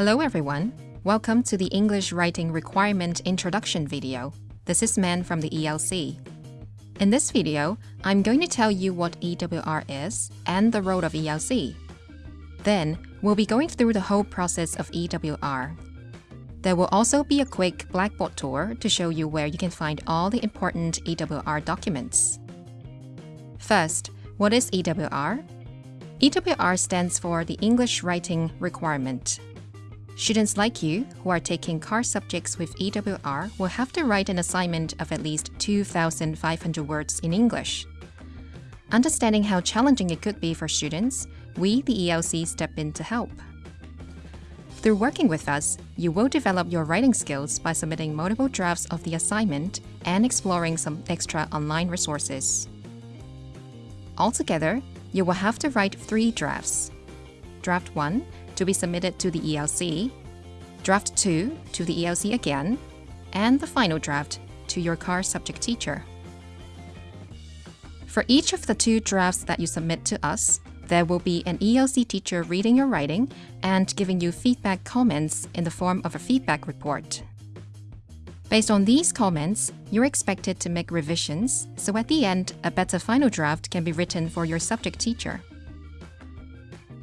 Hello everyone. Welcome to the English Writing Requirement Introduction video. This is Man from the ELC. In this video, I'm going to tell you what EWR is and the role of ELC. Then, we'll be going through the whole process of EWR. There will also be a quick Blackboard tour to show you where you can find all the important EWR documents. First, what is EWR? EWR stands for the English Writing Requirement. Students like you who are taking CAR subjects with EWR will have to write an assignment of at least 2,500 words in English. Understanding how challenging it could be for students, we, the ELC, step in to help. Through working with us, you will develop your writing skills by submitting multiple drafts of the assignment and exploring some extra online resources. Altogether, you will have to write three drafts. Draft 1 to be submitted to the ELC, Draft 2 to the ELC again, and the final draft to your CAR subject teacher. For each of the two drafts that you submit to us, there will be an ELC teacher reading your writing and giving you feedback comments in the form of a feedback report. Based on these comments, you're expected to make revisions, so at the end, a better final draft can be written for your subject teacher.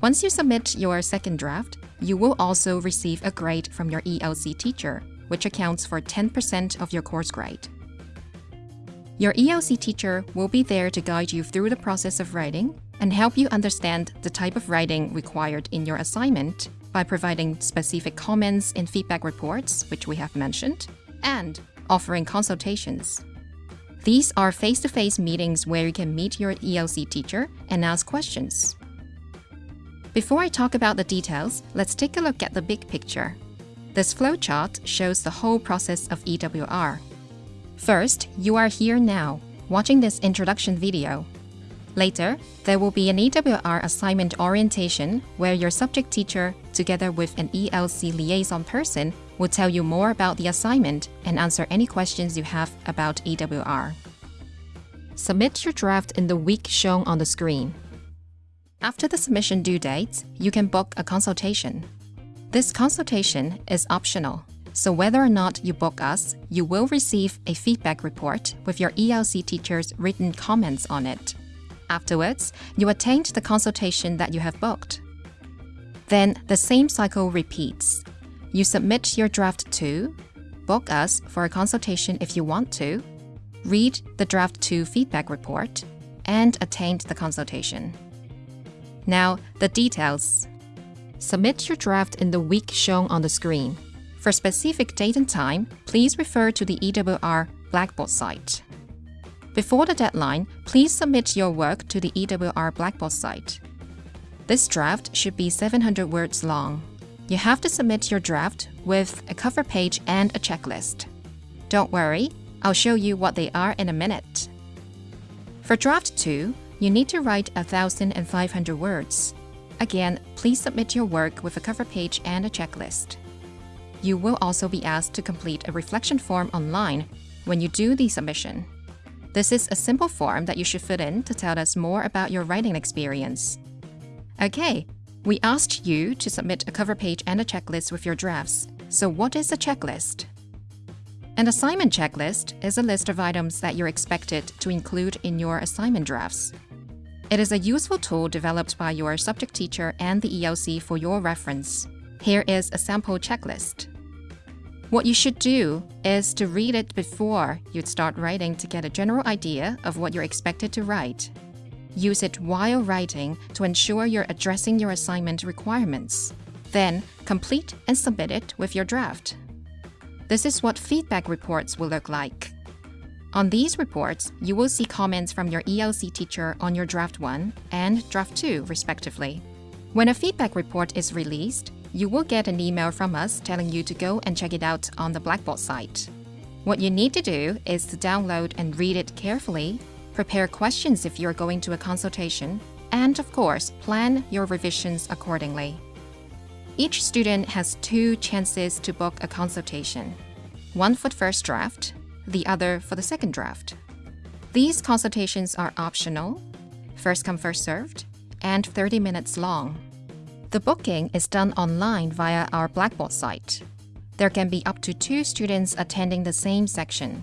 Once you submit your second draft, you will also receive a grade from your ELC teacher, which accounts for 10% of your course grade. Your ELC teacher will be there to guide you through the process of writing and help you understand the type of writing required in your assignment by providing specific comments in feedback reports, which we have mentioned, and offering consultations. These are face-to-face meetings where you can meet your ELC teacher and ask questions. Before I talk about the details, let's take a look at the big picture. This flowchart shows the whole process of EWR. First, you are here now, watching this introduction video. Later, there will be an EWR assignment orientation where your subject teacher, together with an ELC liaison person, will tell you more about the assignment and answer any questions you have about EWR. Submit your draft in the week shown on the screen. After the submission due date, you can book a consultation. This consultation is optional, so whether or not you book us, you will receive a feedback report with your ELC teacher's written comments on it. Afterwards, you attend the consultation that you have booked. Then the same cycle repeats. You submit your draft 2, book us for a consultation if you want to, read the draft 2 feedback report, and attend the consultation. Now, the details. Submit your draft in the week shown on the screen. For specific date and time, please refer to the EWR Blackboard site. Before the deadline, please submit your work to the EWR Blackboard site. This draft should be 700 words long. You have to submit your draft with a cover page and a checklist. Don't worry, I'll show you what they are in a minute. For draft 2, you need to write 1,500 words. Again, please submit your work with a cover page and a checklist. You will also be asked to complete a reflection form online when you do the submission. This is a simple form that you should fill in to tell us more about your writing experience. Okay, we asked you to submit a cover page and a checklist with your drafts. So what is a checklist? An assignment checklist is a list of items that you're expected to include in your assignment drafts. It is a useful tool developed by your subject teacher and the ELC for your reference. Here is a sample checklist. What you should do is to read it before you'd start writing to get a general idea of what you're expected to write. Use it while writing to ensure you're addressing your assignment requirements. Then, complete and submit it with your draft. This is what feedback reports will look like. On these reports, you will see comments from your ELC teacher on your Draft 1 and Draft 2, respectively. When a feedback report is released, you will get an email from us telling you to go and check it out on the Blackboard site. What you need to do is to download and read it carefully, prepare questions if you're going to a consultation, and of course, plan your revisions accordingly. Each student has two chances to book a consultation, one for first draft, the other for the second draft. These consultations are optional, first come first served, and 30 minutes long. The booking is done online via our Blackboard site. There can be up to two students attending the same section.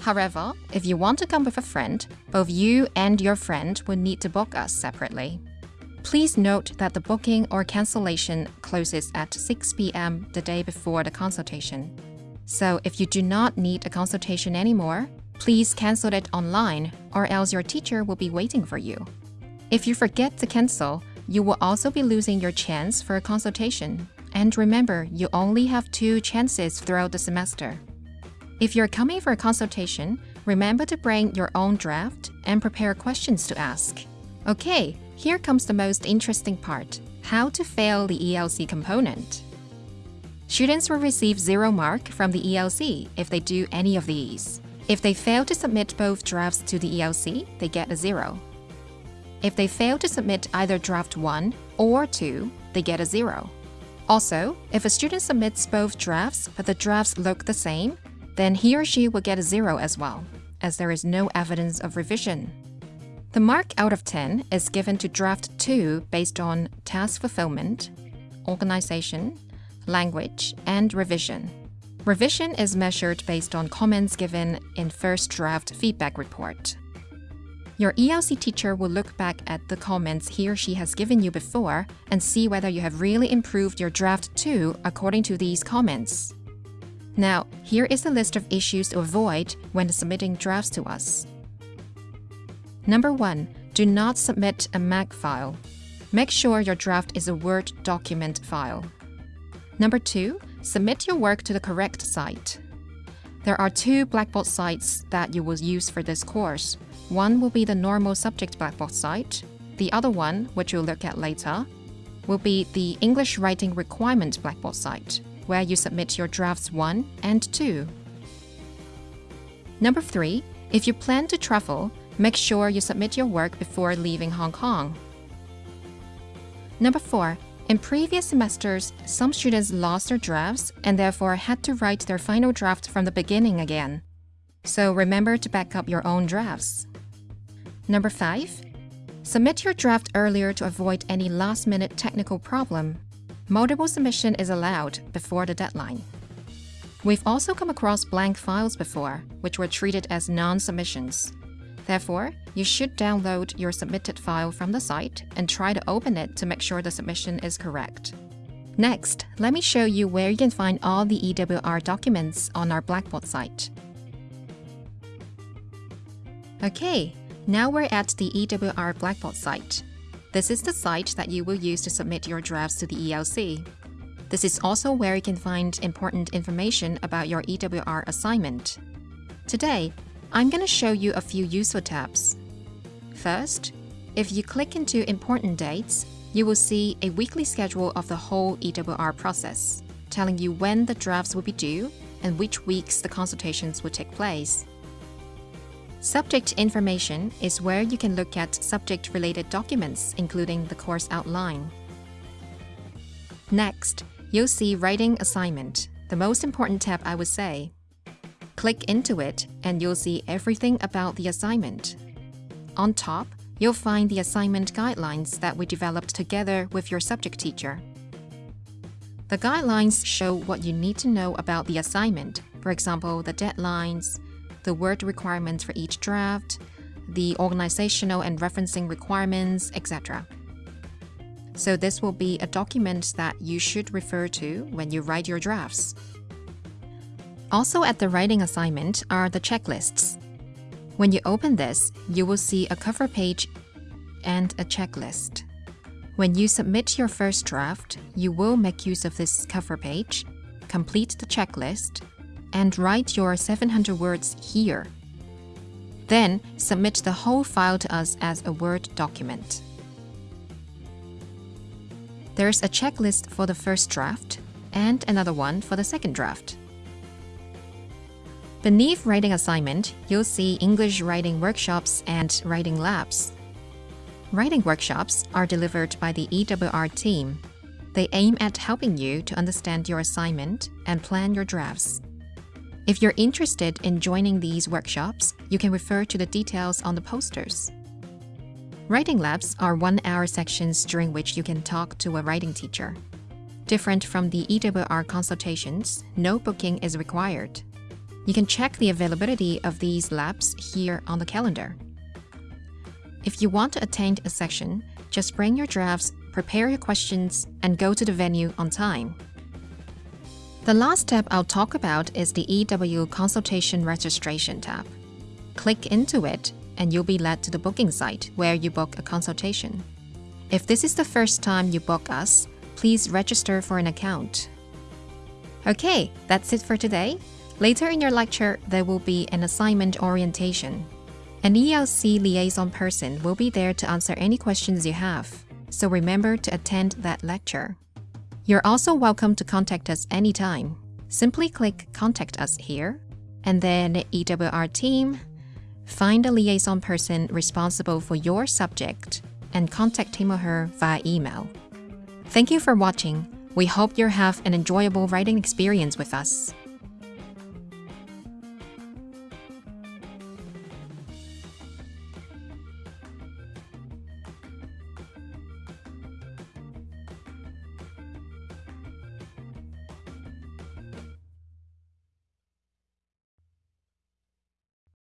However, if you want to come with a friend, both you and your friend will need to book us separately. Please note that the booking or cancellation closes at 6 p.m. the day before the consultation. So if you do not need a consultation anymore, please cancel it online or else your teacher will be waiting for you. If you forget to cancel, you will also be losing your chance for a consultation. And remember, you only have two chances throughout the semester. If you're coming for a consultation, remember to bring your own draft and prepare questions to ask. Okay, here comes the most interesting part how to fail the ELC component. Students will receive zero mark from the ELC if they do any of these. If they fail to submit both drafts to the ELC, they get a zero. If they fail to submit either draft 1 or 2, they get a zero. Also, if a student submits both drafts but the drafts look the same, then he or she will get a zero as well, as there is no evidence of revision. The mark out of 10 is given to draft 2 based on task fulfillment, organization, language, and revision. Revision is measured based on comments given in first draft feedback report. Your ELC teacher will look back at the comments he or she has given you before and see whether you have really improved your draft 2 according to these comments. Now, here is a list of issues to avoid when submitting drafts to us. Number 1. Do not submit a Mac file. Make sure your draft is a Word document file. Number 2. Submit your work to the correct site. There are two Blackboard sites that you will use for this course. One will be the normal subject Blackboard site. The other one, which we'll look at later, will be the English Writing Requirement Blackboard site where you submit your drafts 1 and 2. Number 3. If you plan to travel, make sure you submit your work before leaving Hong Kong. Number 4. In previous semesters, some students lost their drafts and therefore had to write their final draft from the beginning again. So remember to back up your own drafts. Number 5. Submit your draft earlier to avoid any last-minute technical problem. Multiple submission is allowed before the deadline. We've also come across blank files before, which were treated as non-submissions. Therefore, you should download your submitted file from the site and try to open it to make sure the submission is correct. Next, let me show you where you can find all the EWR documents on our Blackboard site. Okay, now we're at the EWR Blackboard site. This is the site that you will use to submit your drafts to the ELC. This is also where you can find important information about your EWR assignment. Today, I'm going to show you a few useful tabs. First, if you click into Important Dates, you will see a weekly schedule of the whole EWR process, telling you when the drafts will be due and which weeks the consultations will take place. Subject information is where you can look at subject-related documents, including the course outline. Next, you'll see Writing Assignment, the most important tab I would say. Click into it and you'll see everything about the assignment. On top, you'll find the assignment guidelines that we developed together with your subject teacher. The guidelines show what you need to know about the assignment, for example, the deadlines, the word requirements for each draft, the organizational and referencing requirements, etc. So this will be a document that you should refer to when you write your drafts. Also at the writing assignment are the checklists. When you open this, you will see a cover page and a checklist. When you submit your first draft, you will make use of this cover page, complete the checklist, and write your 700 words here. Then submit the whole file to us as a Word document. There's a checklist for the first draft and another one for the second draft. Beneath Writing Assignment, you'll see English writing workshops and writing labs. Writing workshops are delivered by the EWR team. They aim at helping you to understand your assignment and plan your drafts. If you're interested in joining these workshops, you can refer to the details on the posters. Writing labs are one hour sections during which you can talk to a writing teacher. Different from the EWR consultations, no booking is required. You can check the availability of these labs here on the calendar. If you want to attend a session, just bring your drafts, prepare your questions, and go to the venue on time. The last tab I'll talk about is the EW Consultation Registration tab. Click into it and you'll be led to the booking site where you book a consultation. If this is the first time you book us, please register for an account. Okay, that's it for today. Later in your lecture, there will be an assignment orientation. An ELC liaison person will be there to answer any questions you have, so remember to attend that lecture. You're also welcome to contact us anytime. Simply click Contact Us here, and then EWR team, find a liaison person responsible for your subject, and contact him or her via email. Thank you for watching. We hope you have an enjoyable writing experience with us.